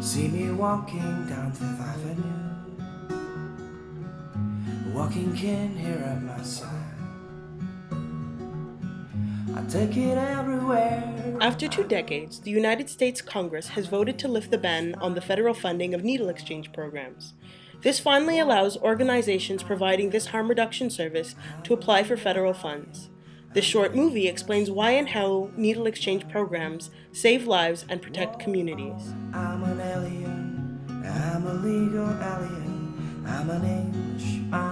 See me walking down Fifth Avenue Walking kin here at my side I take it everywhere After two decades, the United States Congress has voted to lift the ban on the federal funding of needle exchange programs. This finally allows organizations providing this harm reduction service to apply for federal funds. This short movie explains why and how needle exchange programs save lives and protect communities. I'm an alien, I'm a legal alien, I'm an alien.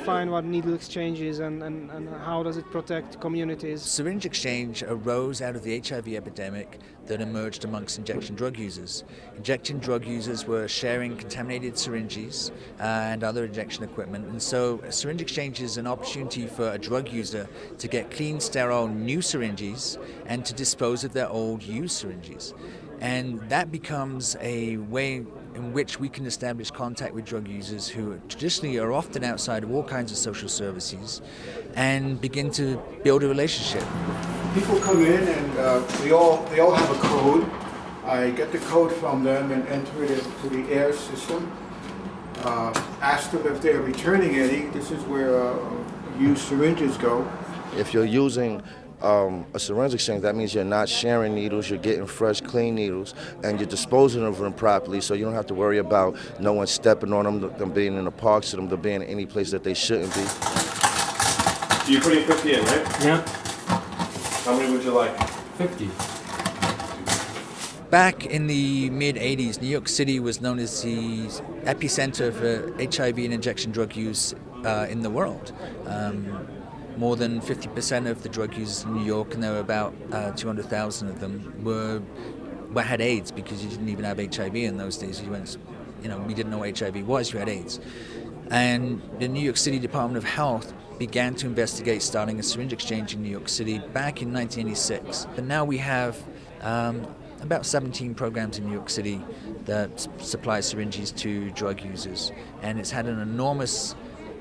Define what needle exchange is and, and, and how does it protect communities? Syringe exchange arose out of the HIV epidemic that emerged amongst injection drug users. Injection drug users were sharing contaminated syringes uh, and other injection equipment, and so syringe exchange is an opportunity for a drug user to get clean, sterile new syringes and to dispose of their old used syringes. And that becomes a way in which we can establish contact with drug users who traditionally are often outside of all kinds of social services and begin to build a relationship. People come in and uh, we all, they all have a code. I get the code from them and enter it into the air system. Uh, ask them if they're returning any. This is where uh, used syringes go. If you're using um, a syringe exchange, that means you're not sharing needles, you're getting fresh, clean needles, and you're disposing of them properly so you don't have to worry about no one stepping on them, them being in the parks, them, them being in any place that they shouldn't be. You're putting 50 in, right? Yeah, How many would you like? 50. Back in the mid 80s, New York City was known as the epicenter for HIV and injection drug use uh, in the world. Um, more than 50% of the drug users in New York, and there were about uh, 200,000 of them, were, were had AIDS because you didn't even have HIV in those days. You went, you know, we didn't know what HIV was. You had AIDS, and the New York City Department of Health began to investigate starting a syringe exchange in New York City back in 1986. And now we have um, about 17 programs in New York City that supply syringes to drug users, and it's had an enormous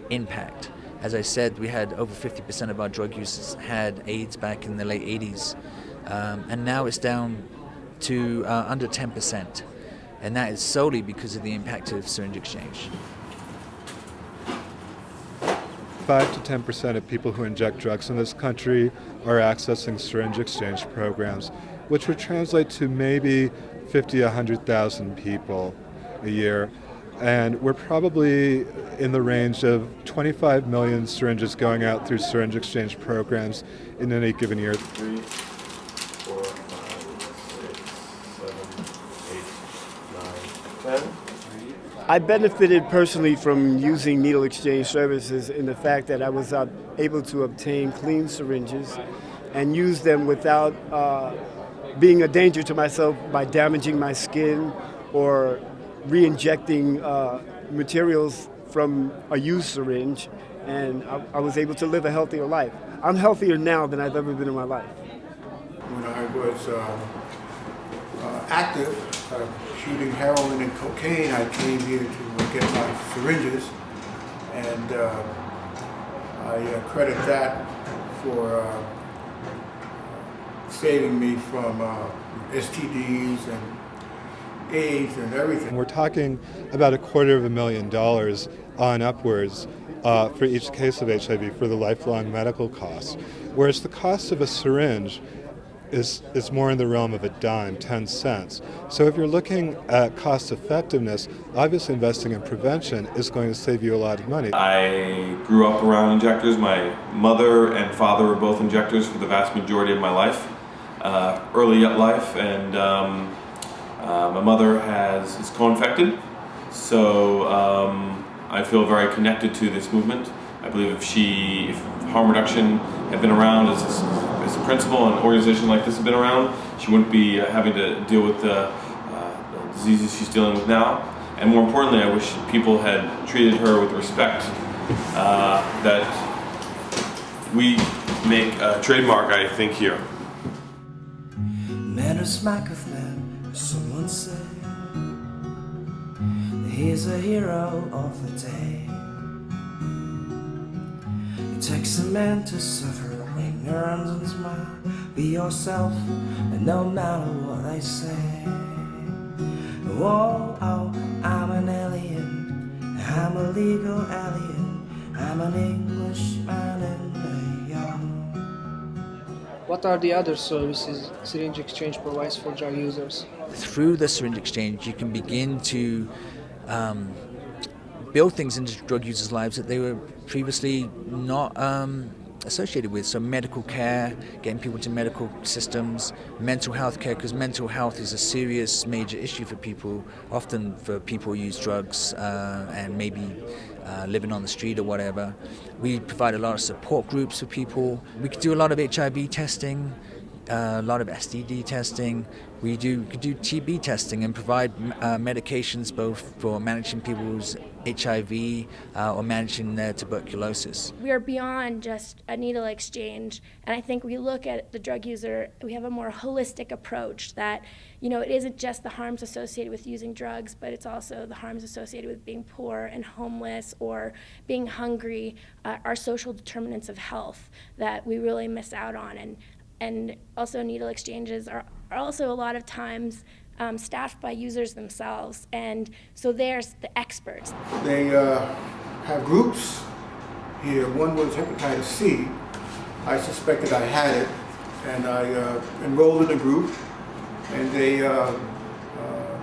impact. As I said, we had over 50% of our drug users had AIDS back in the late 80s, um, and now it's down to uh, under 10%, and that is solely because of the impact of syringe exchange. 5 to 10 percent of people who inject drugs in this country are accessing syringe exchange programs, which would translate to maybe 50, 100,000 people a year. And we're probably in the range of 25 million syringes going out through syringe exchange programs in any given year. Three, four, five, six, seven, eight, nine, ten. I benefited personally from using needle exchange services in the fact that I was uh, able to obtain clean syringes and use them without uh, being a danger to myself by damaging my skin or re-injecting uh, materials from a used syringe and I, I was able to live a healthier life. I'm healthier now than I've ever been in my life. When I was uh, uh, active, uh, shooting heroin and cocaine, I came here to get my syringes, and uh, I uh, credit that for saving me from STDs and AIDS and everything. We're talking about a quarter of a million dollars on upwards uh, for each case of HIV for the lifelong medical costs, whereas the cost of a syringe is, is more in the realm of a dime, 10 cents. So if you're looking at cost effectiveness, obviously investing in prevention is going to save you a lot of money. I grew up around injectors. My mother and father were both injectors for the vast majority of my life, uh, early life, and um, uh, my mother has is co-infected, so um, I feel very connected to this movement. I believe if she, if harm reduction had been around as, as a principle and an organization like this had been around, she wouldn't be uh, having to deal with the uh, diseases she's dealing with now. And more importantly, I wish people had treated her with respect uh, that we make a trademark, I think, here. Someone say He's a hero of the day It takes a man to suffer arms and smile. Be yourself, and no matter what they say. Whoa, oh, I'm an alien. I'm a legal alien. I'm an Englishman in York. What are the other services Syringe Exchange provides for drug users? Through the syringe exchange, you can begin to um, build things into drug users' lives that they were previously not um, associated with. So, medical care, getting people into medical systems, mental health care, because mental health is a serious, major issue for people, often for people who use drugs uh, and maybe uh, living on the street or whatever. We provide a lot of support groups for people. We could do a lot of HIV testing. A lot of STD testing. We do do TB testing and provide uh, medications both for managing people's HIV uh, or managing their tuberculosis. We are beyond just a needle exchange, and I think we look at the drug user. We have a more holistic approach that you know it isn't just the harms associated with using drugs, but it's also the harms associated with being poor and homeless or being hungry, uh, our social determinants of health that we really miss out on and and also needle exchanges are, are also a lot of times um, staffed by users themselves, and so there's the experts. They uh, have groups here. One was hepatitis C. I suspected I had it, and I uh, enrolled in a group, and they uh, uh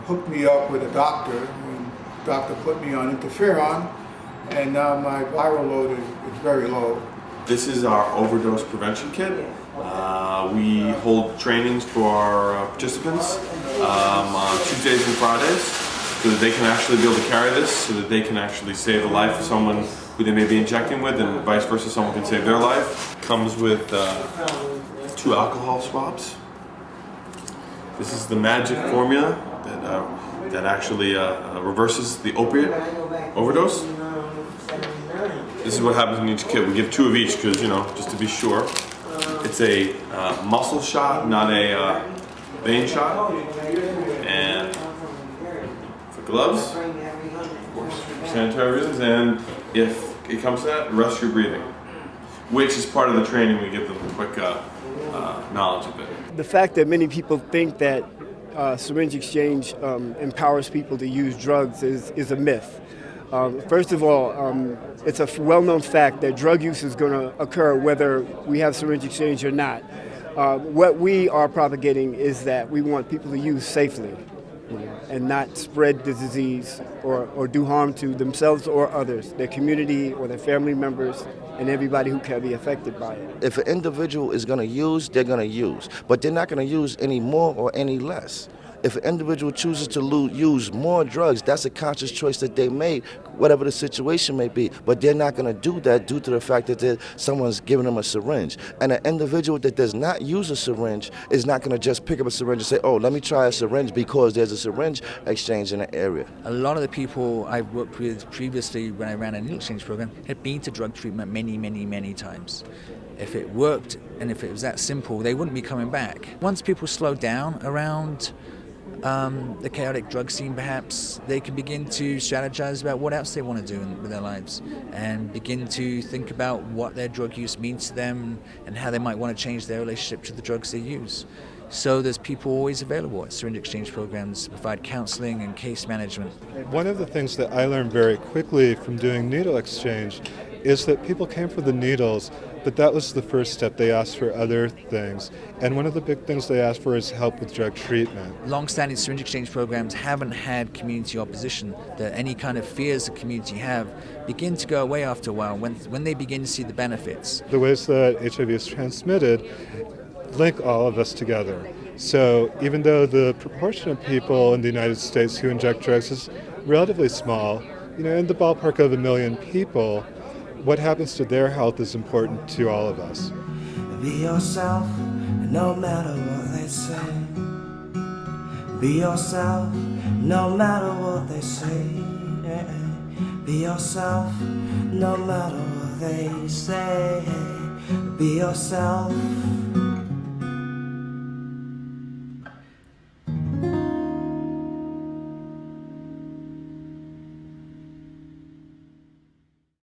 hooked me up with a doctor, and the doctor put me on interferon, and now my viral load is, is very low. This is our overdose prevention kit. Uh, we hold trainings for our uh, participants um, on Tuesdays and Fridays so that they can actually be able to carry this, so that they can actually save the life of someone who they may be injecting with and vice versa, someone can save their life. Comes with uh, two alcohol swabs. This is the magic formula that, uh, that actually uh, reverses the opiate overdose. This is what happens in each kit. We give two of each because, you know, just to be sure. It's a uh, muscle shot, not a uh, vein shot. And for gloves, of course, for sanitary reasons. And if it comes to that, rest your breathing, which is part of the training. We give them a quick uh, uh knowledge of it. The fact that many people think that uh, syringe exchange um, empowers people to use drugs is, is a myth. Um, first of all, um, it's a well-known fact that drug use is going to occur whether we have syringe exchange or not. Uh, what we are propagating is that we want people to use safely and not spread the disease or, or do harm to themselves or others, their community or their family members and everybody who can be affected by it. If an individual is going to use, they're going to use, but they're not going to use any more or any less. If an individual chooses to use more drugs, that's a conscious choice that they made, whatever the situation may be. But they're not going to do that due to the fact that someone's giving them a syringe. And an individual that does not use a syringe is not going to just pick up a syringe and say, oh, let me try a syringe because there's a syringe exchange in the area. A lot of the people I've worked with previously when I ran a needle exchange program had been to drug treatment many, many, many times if it worked and if it was that simple, they wouldn't be coming back. Once people slow down around um, the chaotic drug scene, perhaps, they can begin to strategize about what else they want to do in, with their lives and begin to think about what their drug use means to them and how they might want to change their relationship to the drugs they use. So there's people always available at syringe exchange programs to provide counseling and case management. One of the things that I learned very quickly from doing needle exchange is that people came for the needles but that was the first step. They asked for other things. And one of the big things they asked for is help with drug treatment. Long-standing syringe exchange programs haven't had community opposition. That any kind of fears the community have begin to go away after a while when, when they begin to see the benefits. The ways that HIV is transmitted link all of us together. So even though the proportion of people in the United States who inject drugs is relatively small, you know, in the ballpark of a million people, what happens to their health is important to all of us. Be yourself, no matter what they say. Be yourself, no matter what they say. Be yourself, no matter what they say. Be yourself.